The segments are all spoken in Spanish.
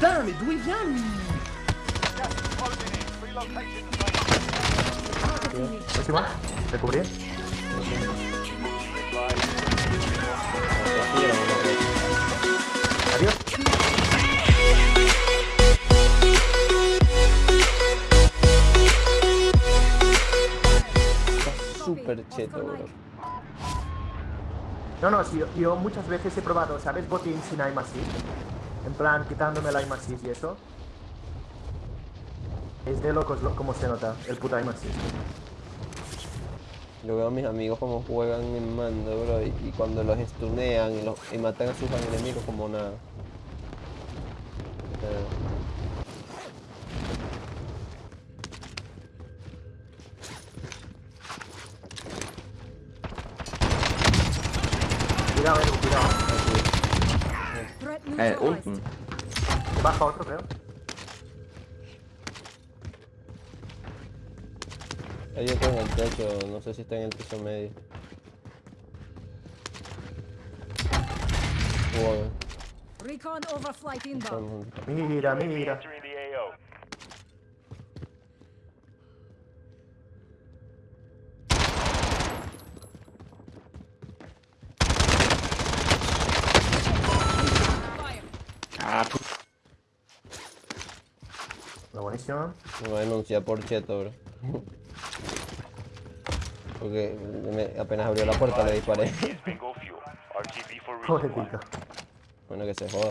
Damn it, Encima, te cubrí. Adiós. Está súper cheto, bro. No, no, sí, yo, yo muchas veces he probado, ¿sabes? Botín sin aim assist. En plan, quitándome el aim assist y eso. Es de locos lo, como se nota el puto aim assist. Yo veo a mis amigos como juegan en mando, bro, y, y cuando los stunean y, los- y matan a sus enemigos como nada. Eh, Cuidado, Edu, cuidado. Eh, un... Baja otro, creo. Hay otro en el techo, no sé si está en el piso medio. Wow, Recon overflight inbound. Mira, mira. Buenísimo. Me voy a denunciar por cheto, bro. Porque me- apenas abrió la puerta le disparé. Pica. Bueno, que se joda.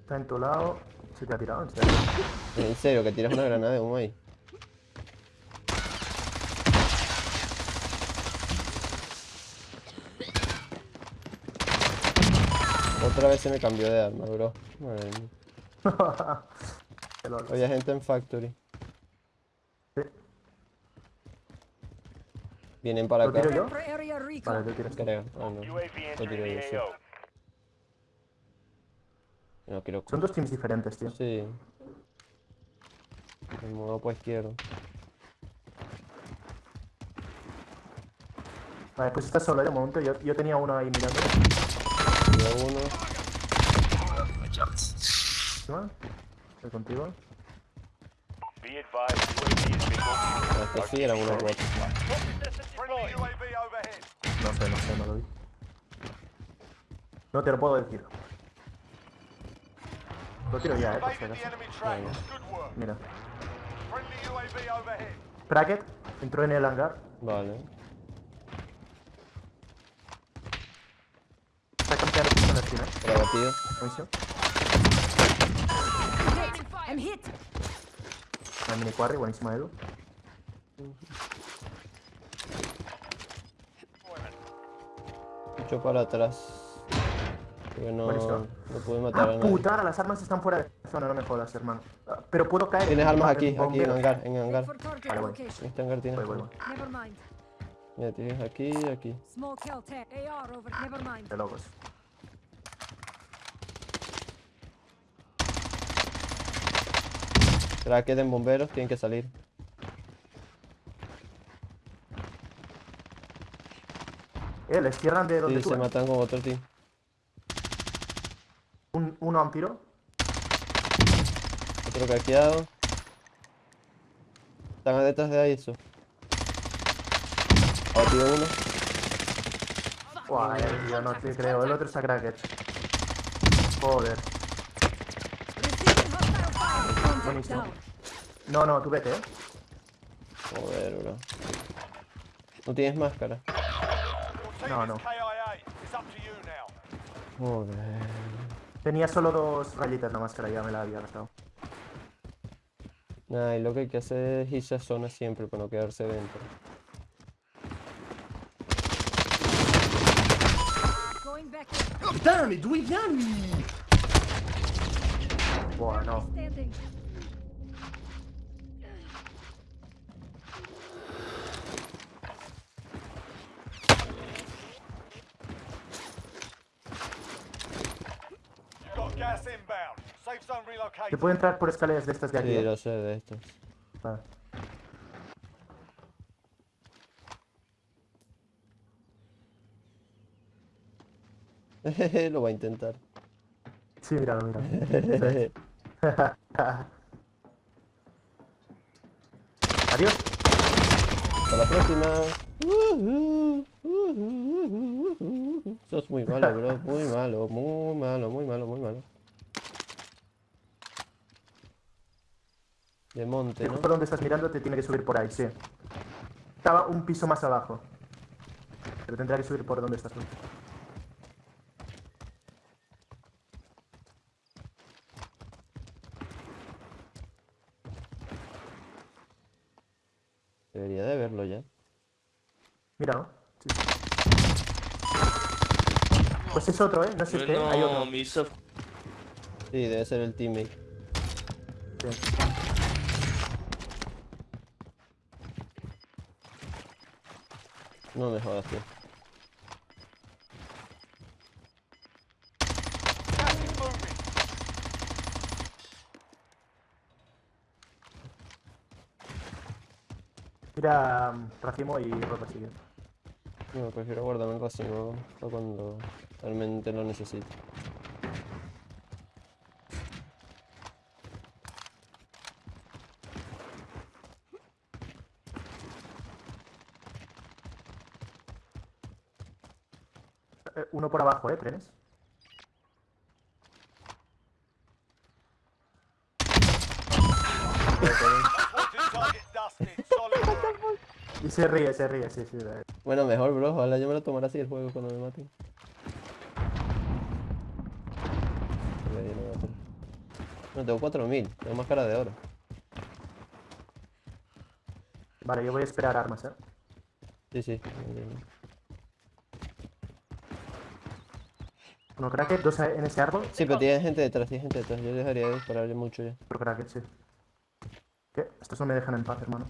Está en tu lado. Se te ha tirado, en serio. En serio, que tiras una granada de humo ahí. Otra vez se me cambió de arma, bro. Madre mía. Qué locos. Había gente en Factory. Sí. Vienen para ¿Lo acá. tiro yo? Vale, tú tiras. Creo. Ah, no. Lo tiro yo, sí. No quiero. Son dos teams diferentes, tío. Sí. Me muevo por izquierdo. Vale, pues estás solo, ¿eh? De momento. Yo, yo tenía uno ahí mirando. Uno. Encima. Estoy contigo. Estos sí. Friendly UAV overhead. No sé, no sé, no lo vi. No te lo puedo decir. Lo tiro ya, eh, por. Mira. Bracket entró en el hangar. Vale. Está esquina. Pero batido. Buenísimo. La mini quarry, buenísima Edu. Mucho para atrás. Porque no, Buenísimo. no pude matar a Ah, nadie. puta, las armas están fuera de zona, no me jodas, hermano. Ah, Pero puedo caer. Tienes en armas aquí, aquí en hangar, en hangar. Vale, voy. En este hangar tienes. Voy, voy, voy. Mira, tienes aquí y aquí. Small kill tech. AR over. Never mind. De locos. Tracket en bomberos, tienen que salir. Eh, les cierran de donde Sí, tú. se eh. matan con otro team. Un, uno tiro. Otro caqueado. Están detrás de ahí eso. Batido uno. Buah, eh, tío, no te creo. El otro es a Cracket. Joder. Buenísimo. No, no, tú vete, eh. Joder, bro. No tienes máscara. No, no. Joder. Tenía solo dos rayitas la máscara, ya me la había gastado. Nah, y lo que hay que hacer es irse a zona siempre para no quedarse dentro. Going back in. Se puede entrar por escaleras de estas de aquí. Sí, lo sé, de estas. Ah. lo va a intentar. Sí, mira, mira. Adiós. Hasta la próxima. Sos muy malo, bro. Muy malo, muy malo, muy malo, muy malo. De monte, ¿no? Por donde estás mirando te tiene que subir por ahí, sí. Estaba un piso más abajo. Pero tendrá que subir por donde estás tú. Debería de verlo ya. Míralo. Sí. Pues es otro, ¿eh? No es este, hay otro. No, me hizo Sí, debe ser el teammate. Sí. No me jodas, tío. Mira racimo y ropa sigue. No, prefiero guardarme el racimo para cuando realmente lo necesite. Por abajo, ¿eh? Trenes. Y se ríe, se ríe, sí, sí. Bueno, mejor, bro. Ojalá yo me lo tomara así el juego cuando me maten. No, tengo 4000. Tengo más cara de oro. Vale, yo voy a esperar armas, ¿eh? Sí, sí. Uno cracker, dos en ese árbol. Sí, pero tiene gente detrás, tiene gente detrás. Yo dejaría de dispararle mucho ya. Otro cracker, sí. ¿Qué? Estos no me dejan en paz, hermano.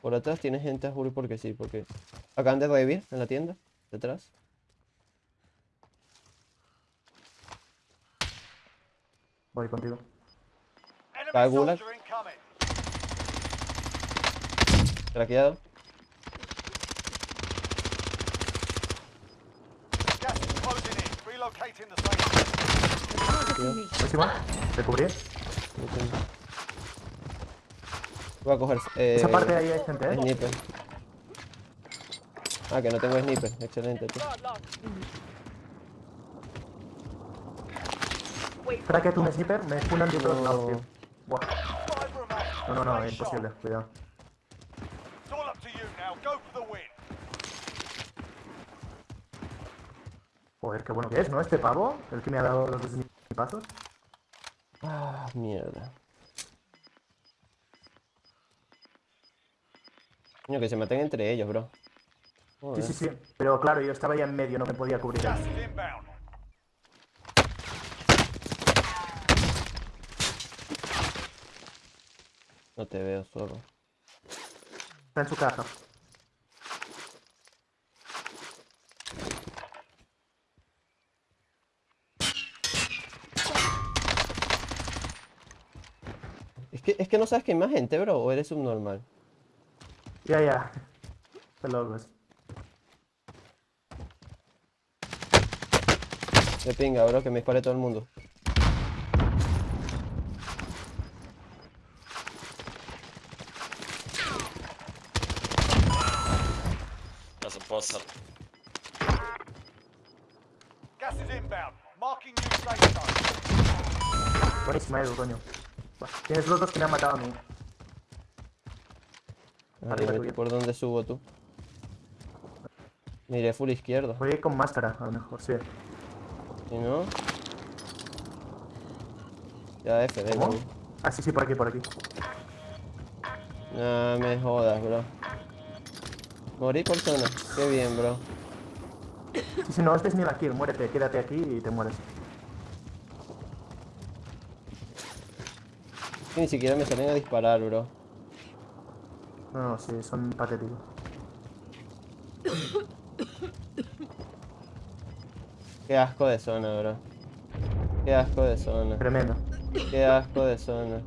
Por atrás tiene gente a juro porque sí, porque... Acaban de revivir en la tienda, detrás. Voy contigo. Guy Gulag. Craqueado. Gas is me. Próximo. Te cubrí. Voy a coger... Eh, Esa parte de ahí hay gente, ¿eh? Sniper. Ah, que no tengo sniper. Excelente, tío. Cracker, un sniper, me funan de todos lados, No. tío. Buah. No, no, no, Nice imposible, cuidado. Joder, qué bueno que es, ¿no? Este pavo, el que me ha dado los dos pasos. Ah, mierda. Coño, que se maten entre ellos, bro. Sí, Joder. sí, sí. Pero claro, yo estaba ya en medio, no me podía cubrir. No te veo solo. Está en su casa. Que, es que no sabes que hay más gente, bro, o eres subnormal. Ya, ya. Qué locos. De pinga, bro, que me dispare todo el mundo. Alltså bossar. Gas is inbound. Marking new safe zone. Buenísima, Edu, coño. Tienes los dos que me han matado a mí. Arriba. ¿por dónde subo tú? Miré full izquierdo. Voy a ir con máscara, a lo mejor, sí. Si no... Ya F, venga. Ah, sí, sí, por aquí, por aquí. No me jodas, bro. Morí por zona. Qué bien, bro. Sí, no, este es ni la kill, muérete, quédate aquí y te mueres. Que ni siquiera me salen a disparar, bro. No, sí, son patéticos. Qué asco de zona, bro. Qué asco de zona. Tremendo. Qué asco de zona.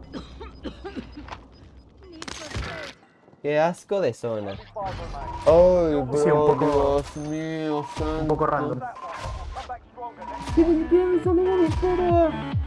Qué asco de zona. Ay, bro, Sí, un poco- Dios mío, Un poco random. That one. We'll come back